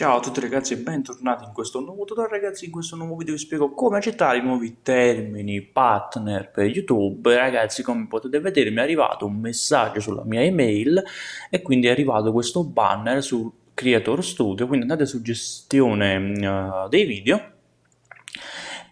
Ciao a tutti ragazzi e bentornati in questo nuovo tutorial. Ragazzi in questo nuovo video vi spiego come accettare i nuovi termini partner per youtube. Ragazzi come potete vedere mi è arrivato un messaggio sulla mia email e quindi è arrivato questo banner su creator studio. Quindi andate su gestione uh, dei video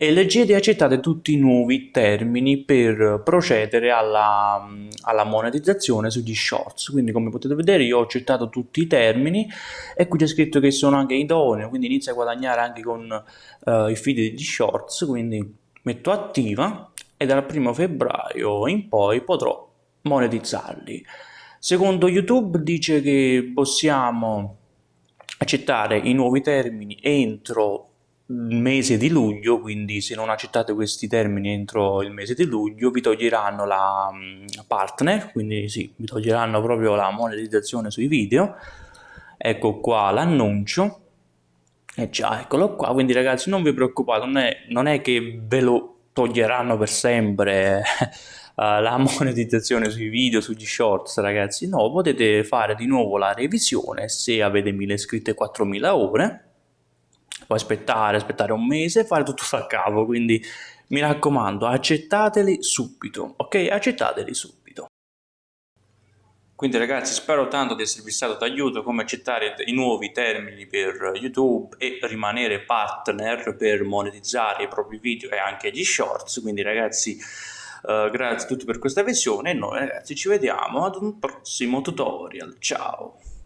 e leggete e accettate tutti i nuovi termini per procedere alla, alla, monetizzazione sugli shorts. Quindi come potete vedere io ho accettato tutti i termini e qui c'è scritto che sono anche idoneo quindi inizia a guadagnare anche con uh, i feed degli shorts quindi metto attiva e dal primo febbraio in poi potrò monetizzarli. Secondo youtube dice che possiamo accettare i nuovi termini entro mese di luglio, quindi se non accettate questi termini entro il mese di luglio vi toglieranno la mm, partner, quindi sì, vi toglieranno proprio la monetizzazione sui video. Ecco qua l'annuncio. E già, eccolo qua, quindi ragazzi non vi preoccupate, non è, non è che ve lo toglieranno per sempre la monetizzazione sui video, sugli shorts ragazzi, no, potete fare di nuovo la revisione se avete 1000 iscritti e 4000 ore poi aspettare, aspettare un mese e fare tutto da capo, quindi mi raccomando accettateli subito, ok? Accettateli subito. Quindi ragazzi spero tanto di esservi stato d'aiuto come accettare i nuovi termini per YouTube e rimanere partner per monetizzare i propri video e anche gli shorts, quindi ragazzi uh, grazie a tutti per questa visione e noi ragazzi ci vediamo ad un prossimo tutorial, ciao!